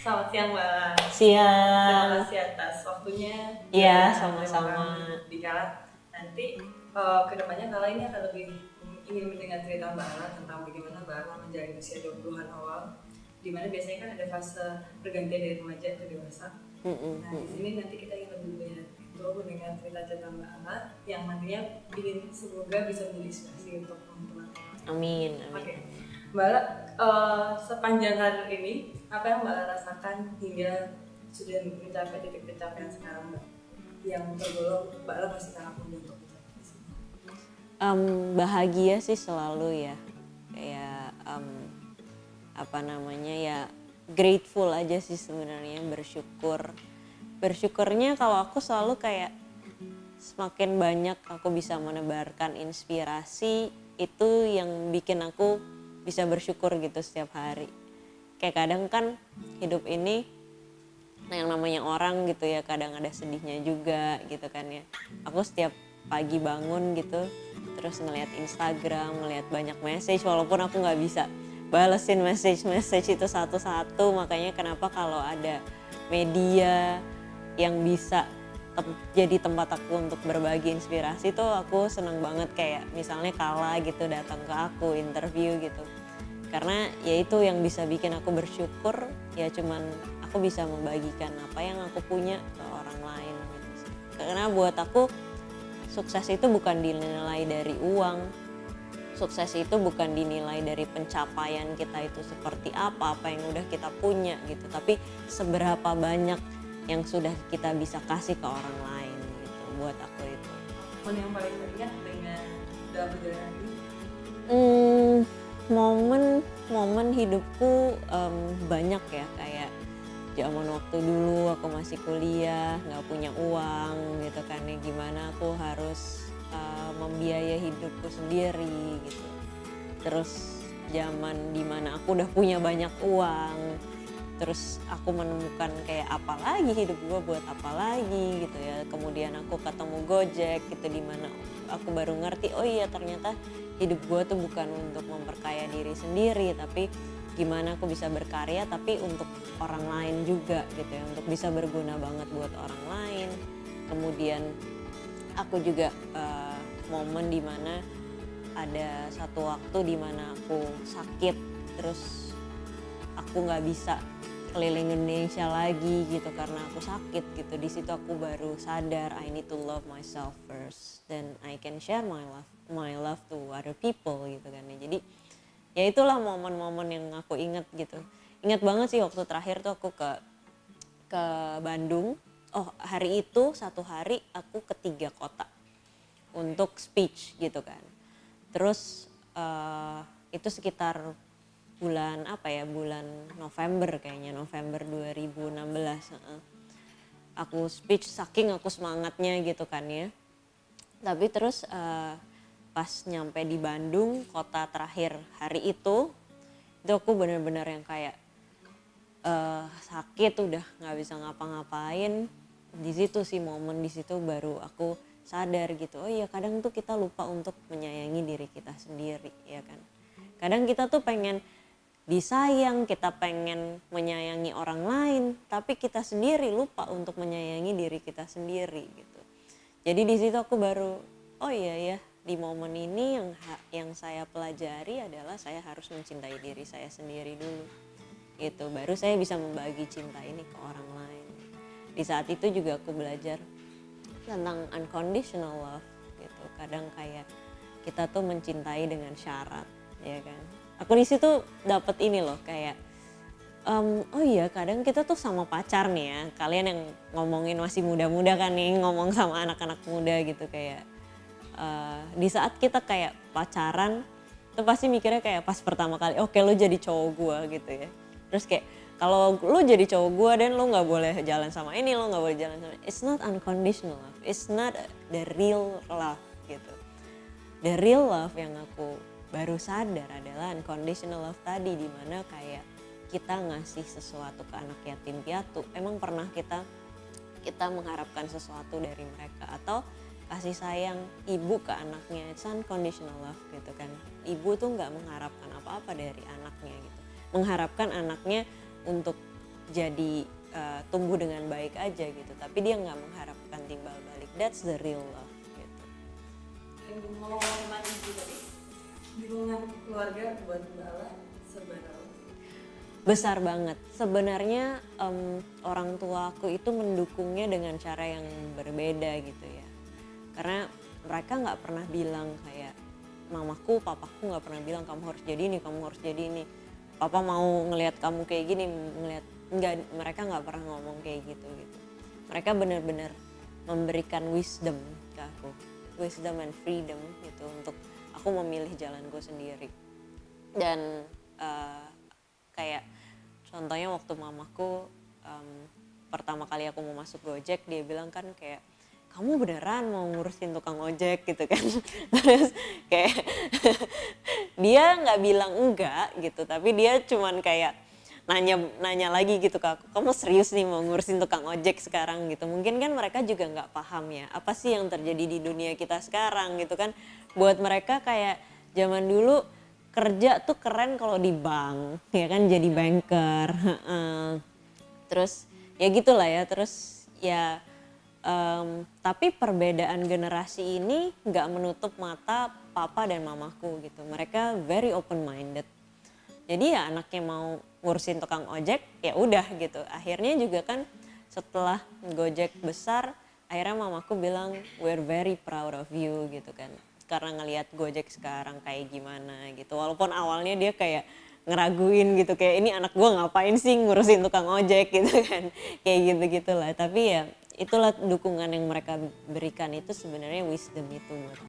siang Mbak. Terima Siang. kasih atas waktunya. Iya, sama-sama. terima Di Kala. Nanti eh, ke depannya Kala ini akan lebih ingin mendengar cerita Mbak Ala tentang bagaimana Mbak Ala menjalani usia 20-an awal. Di mana biasanya kan ada fase pergantian dari remaja ke dewasa. Mm-mm. Nah, di sini nanti kita ingin lebih banyak itu mendengar cerita-cerita Mbak Ala yang nantinya ingin semoga bisa menjadi inspirasi untuk teman-teman. Amin. Oke, Amin. Mbak eh, sepanjang karir ini, apa yang Mbak rasakan hingga sudah mencapai titik pencapaian sekarang Mbak? Yang tergolong Mbak Ala masih sangat untuk. Em, bahagia sih selalu ya. Kayak em, apa namanya ya grateful aja sih sebenarnya bersyukur. Bersyukurnya kalau aku selalu kayak semakin banyak aku bisa menebarkan inspirasi itu yang bikin aku bisa bersyukur gitu setiap hari. Kayak kadang kan hidup ini yang namanya orang gitu ya kadang ada sedihnya juga gitu kan ya aku setiap pagi bangun gitu terus ngelihat Instagram ngelihat banyak message walaupun aku nggak bisa balesin message message itu satu-satu makanya kenapa kalau ada media yang bisa jadi tempat aku untuk berbagi inspirasi tuh aku seneng banget kayak misalnya Kala gitu datang ke aku interview gitu. Karena ya itu yang bisa bikin aku bersyukur ya cuman aku bisa membagikan apa yang aku punya ke orang lain gitu karena buat aku sukses itu bukan dinilai dari uang. Sukses itu bukan dinilai dari pencapaian kita itu seperti apa apa yang udah kita punya gitu. Tapi seberapa banyak yang sudah kita bisa kasih ke orang lain gitu buat aku itu Momen yang paling teringat dengan dalam perjalanan ini? Hmm, momen momen hidupku em, banyak ya kayak zaman waktu dulu aku masih kuliah nggak punya uang gitu kan ya gimana aku harus eh, membiayai hidupku sendiri gitu terus zaman di mana aku udah punya banyak uang terus aku menemukan kayak apa lagi hidup gue buat apa lagi gitu ya. Kemudian aku ketemu Gojek gitu di mana aku baru ngerti oh iya ternyata hidup gue tuh bukan untuk memperkaya diri sendiri tapi gimana aku bisa berkarya tapi untuk orang lain juga gitu ya. Untuk bisa berguna banget buat orang lain. Kemudian aku juga eh, momen di mana ada satu waktu di mana aku sakit terus aku nggak bisa keliling Indonesia lagi gitu karena aku sakit gitu. Di situ aku baru sadar I need to love myself first. Then I can share my love my love to other people gitu kan. Ya jadi ya itulah momen-momen yang aku inget gitu. Ingat banget sih waktu terakhir tuh aku ke ke Bandung. Oh hari itu satu hari aku ke tiga kota untuk speech gitu kan. Terus eh, itu sekitar bulan apa ya bulan November kayaknya November 2016 heeh. aku speech saking aku semangatnya gitu kan ya. Tapi terus eh, pas nyampe di Bandung kota terakhir hari itu itu aku bener-bener yang kayak eh, sakit udah nggak bisa ngapa-ngapain. Di situ sih momen di situ baru aku sadar gitu oh iya kadang tuh kita lupa untuk menyayangi diri kita sendiri ya kan. Kadang kita tuh pengen disayang kita pengen menyayangi orang lain tapi kita sendiri lupa untuk menyayangi diri kita sendiri gitu. Jadi di situ aku baru oh iya ya di momen ini yang yang saya pelajari adalah saya harus mencintai diri saya sendiri dulu gitu. Baru saya bisa membagi cinta ini ke orang lain. Di saat itu juga aku belajar tentang unconditional love gitu. Kadang kayak kita tuh mencintai dengan syarat ya kan aku di situ dapat ini loh kayak em, oh iya kadang kita tuh sama pacar nih ya kalian yang ngomongin masih muda-muda kan nih ngomong sama anak-anak muda gitu kayak eh, di saat kita kayak pacaran tuh pasti mikirnya kayak pas pertama kali oke lo jadi cowok gua gitu ya. Terus kayak kalau lo jadi cowok gua dan lo nggak boleh jalan sama ini lo nggak boleh jalan sama it's not unconditional love it's not the real love gitu. The real love yang aku baru sadar adalah unconditional love tadi di mana kayak kita ngasih sesuatu ke anak yatim piatu. Emang pernah kita kita mengharapkan sesuatu dari mereka? Atau kasih sayang ibu ke anaknya? It's unconditional love gitu kan. Ibu tuh nggak mengharapkan apa-apa dari anaknya gitu. Mengharapkan anaknya untuk jadi uh, tumbuh dengan baik aja gitu. Tapi dia nggak mengharapkan timbal balik. That's the real love buat Mbak seberapa? besar banget. Sebenarnya em, orang tua aku itu mendukungnya dengan cara yang berbeda gitu ya. Karena mereka nggak pernah bilang kayak mamaku papaku nggak pernah bilang kamu harus jadi ini kamu harus jadi ini. Papa mau ngelihat kamu kayak gini ngelihat nggak mereka nggak pernah ngomong kayak gitu gitu. Mereka benar-benar memberikan wisdom ke aku. Wisdom and freedom gitu untuk aku memilih jalanku sendiri dan eh, kayak contohnya waktu mamaku em, pertama kali aku mau masuk Gojek dia bilang kan kayak kamu beneran mau ngurusin tukang ojek? gitu kan. Terus kayak dia nggak bilang enggak gitu tapi dia cuman kayak nanya nanya lagi gitu ke aku kamu serius nih mau ngurusin tukang ojek sekarang? gitu. Mungkin kan mereka juga nggak paham ya apa sih yang terjadi di dunia kita sekarang gitu kan. Buat mereka kayak zaman dulu kerja tuh keren kalau di bank ya kan? Jadi banker heeh. terus ya gitulah ya. Terus ya em, tapi perbedaan generasi ini nggak menutup mata papa dan mamaku gitu. Mereka very open minded jadi ya anaknya mau ngurusin tukang ojek ya udah gitu. Akhirnya juga kan setelah gojek besar akhirnya mamaku bilang we're very proud of you gitu kan karena ngelihat gojek sekarang kayak gimana gitu. Walaupun awalnya dia kayak ngeraguin gitu kayak ini anak gua ngapain sih ngurusin tukang ojek? gitu kan. Kayak gitu gitulah tapi ya itulah dukungan yang mereka berikan itu sebenarnya wisdom itu menurut